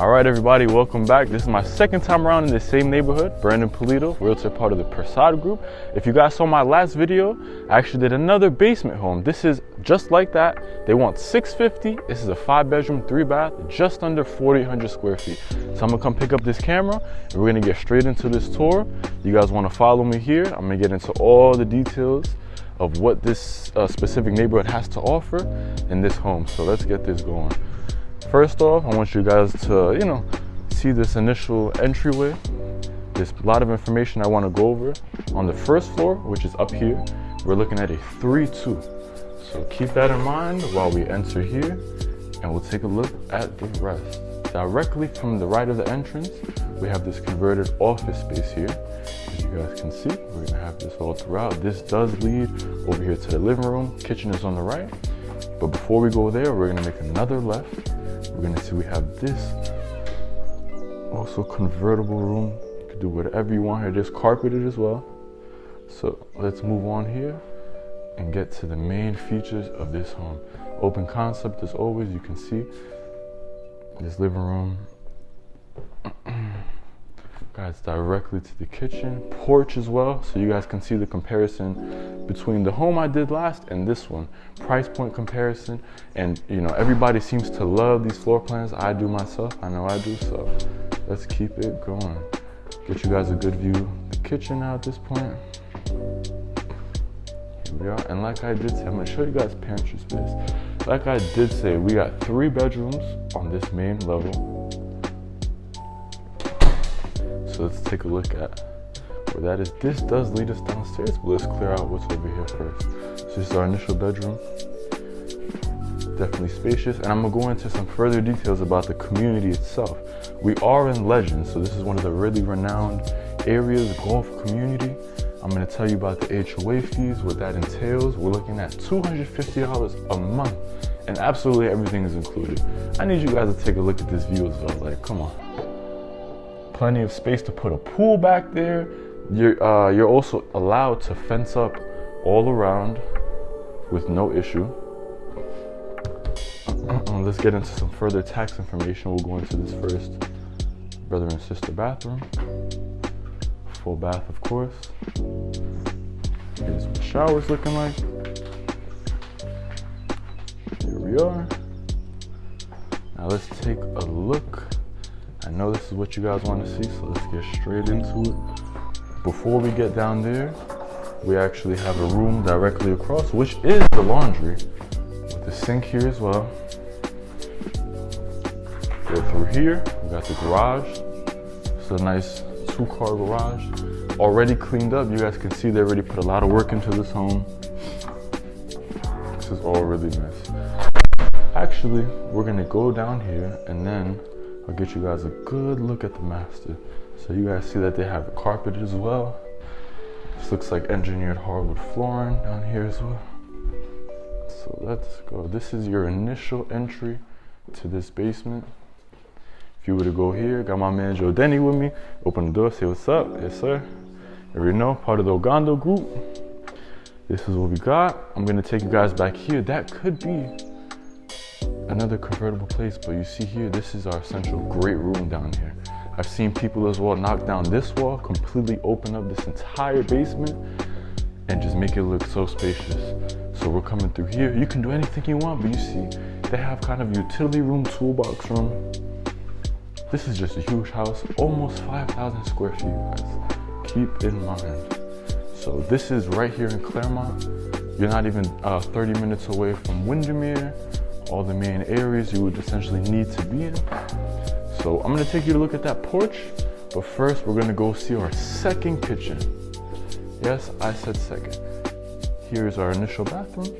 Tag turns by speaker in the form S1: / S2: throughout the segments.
S1: All right, everybody, welcome back. This is my second time around in the same neighborhood. Brandon Polito, realtor part of the Persad Group. If you guys saw my last video, I actually did another basement home. This is just like that. They want 650. This is a five bedroom, three bath, just under 4,800 square feet. So I'm gonna come pick up this camera and we're gonna get straight into this tour. You guys wanna follow me here. I'm gonna get into all the details of what this uh, specific neighborhood has to offer in this home. So let's get this going. First off, I want you guys to, you know, see this initial entryway. There's a lot of information I want to go over. On the first floor, which is up here, we're looking at a 3-2. So keep that in mind while we enter here and we'll take a look at the rest. Directly from the right of the entrance, we have this converted office space here. As you guys can see, we're gonna have this all throughout. This does lead over here to the living room. Kitchen is on the right. But before we go there, we're gonna make another left we're gonna see we have this also convertible room. You can do whatever you want here, just carpeted as well. So let's move on here and get to the main features of this home. Open concept as always, you can see this living room guys directly to the kitchen, porch as well, so you guys can see the comparison between the home I did last and this one. Price point comparison, and you know, everybody seems to love these floor plans. I do myself, I know I do, so let's keep it going. Get you guys a good view of the kitchen now at this point. Here we are, and like I did say, I'm gonna show you guys pantry space. Like I did say, we got three bedrooms on this main level so let's take a look at where that is. This does lead us downstairs, but let's clear out what's over here first. So this is our initial bedroom. Definitely spacious. And I'm gonna go into some further details about the community itself. We are in Legend, so this is one of the really renowned areas, golf community. I'm gonna tell you about the HOA fees, what that entails. We're looking at $250 a month and absolutely everything is included. I need you guys to take a look at this view as well. Like, come on plenty of space to put a pool back there. You're, uh, you're also allowed to fence up all around with no issue. Let's get into some further tax information. We'll go into this first brother and sister bathroom. Full bath, of course. Here's what the shower's looking like. Here we are. Now let's take a look I know this is what you guys want to see, so let's get straight into it. Before we get down there, we actually have a room directly across, which is the laundry, with the sink here as well. Go through here, we got the garage. It's a nice two-car garage. Already cleaned up. You guys can see they already put a lot of work into this home. This is all really nice. Actually, we're gonna go down here and then I'll get you guys a good look at the master. So you guys see that they have it carpeted as well. This looks like engineered hardwood flooring down here as well. So let's go. This is your initial entry to this basement. If you were to go here, got my man Joe Denny with me. Open the door, say what's up. Yes, sir. You know, part of the Ogando group. This is what we got. I'm gonna take you guys back here. That could be another convertible place, but you see here, this is our central great room down here. I've seen people as well knock down this wall, completely open up this entire basement, and just make it look so spacious. So we're coming through here. You can do anything you want, but you see, they have kind of utility room, toolbox room. This is just a huge house, almost 5,000 square feet, guys. Keep in mind. So this is right here in Clermont. You're not even uh, 30 minutes away from Windermere all the main areas you would essentially need to be in. So I'm gonna take you to look at that porch, but first we're gonna go see our second kitchen. Yes, I said second. Here's our initial bathroom.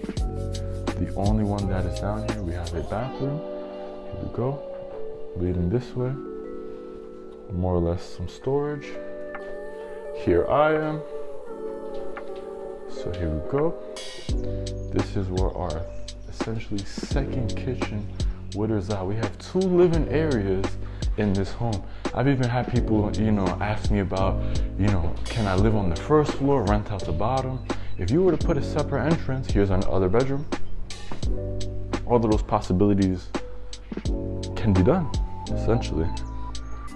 S1: The only one that is down here. We have a bathroom. Here we go. Leading this way. More or less some storage. Here I am. So here we go. This is where our essentially second kitchen Witters out. We have two living areas in this home. I've even had people, you know, ask me about, you know, can I live on the first floor, rent out the bottom? If you were to put a separate entrance, here's another bedroom. All of those possibilities can be done. essentially,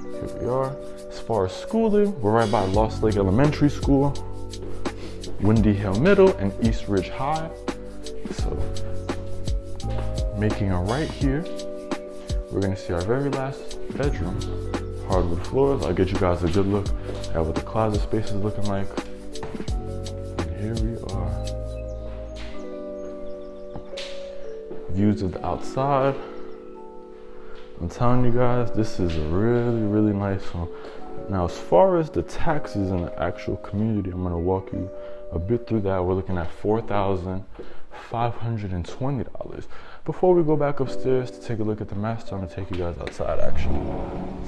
S1: here we are. As far as schooling, we're right by Lost Lake Elementary School, Windy Hill Middle, and East Ridge High. So, making a right here, we're gonna see our very last bedroom. Hardwood floors. I'll get you guys a good look at what the closet space is looking like. And here we are. Views of the outside. I'm telling you guys, this is a really, really nice home. Now, as far as the taxes in the actual community, I'm gonna walk you a bit through that. We're looking at $4,520. Before we go back upstairs to take a look at the master, I'm gonna take you guys outside actually.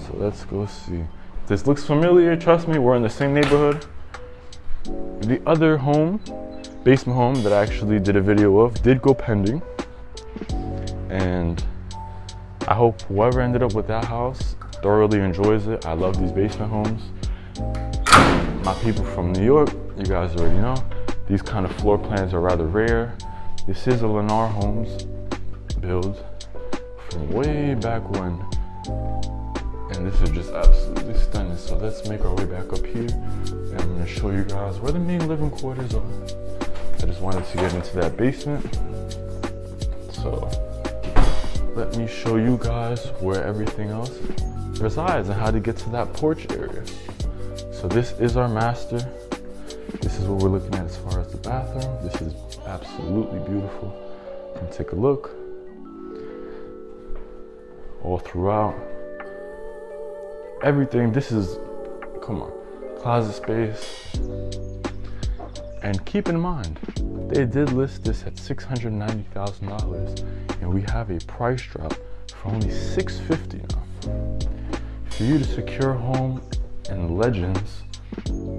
S1: So let's go see. This looks familiar, trust me, we're in the same neighborhood. The other home, basement home that I actually did a video of, did go pending. And I hope whoever ended up with that house thoroughly enjoys it. I love these basement homes. My people from New York, you guys already know, these kind of floor plans are rather rare. This is a Lennar Homes build from way back when. And this is just absolutely stunning. So let's make our way back up here. And I'm gonna show you guys where the main living quarters are. I just wanted to get into that basement. So let me show you guys where everything else resides and how to get to that porch area. So this is our master. This is what we're looking at as far as the bathroom. This is absolutely beautiful. Come take a look. All throughout. Everything, this is, come on, closet space. And keep in mind, they did list this at $690,000 and we have a price drop for only 650 now. For you to secure home in Legends,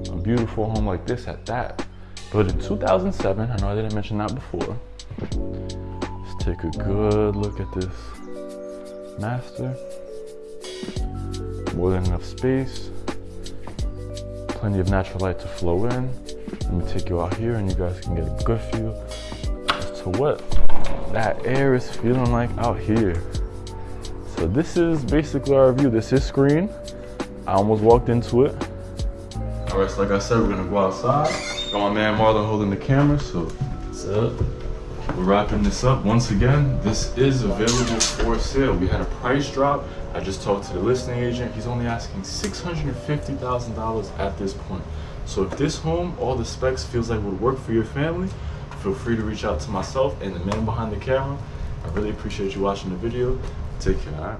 S1: a beautiful home like this at that, but in 2007, I know I didn't mention that before. Let's take a good look at this master. More than enough space, plenty of natural light to flow in. Let me take you out here and you guys can get a good feel as to what that air is feeling like out here. So this is basically our view. This is screen. I almost walked into it. All right, so like I said, we're gonna go outside. Got my man Marlon holding the camera, so what's up? We're wrapping this up. Once again, this is available for sale. We had a price drop. I just talked to the listing agent. He's only asking $650,000 at this point. So if this home, all the specs feels like would work for your family, feel free to reach out to myself and the man behind the camera. I really appreciate you watching the video. Take care.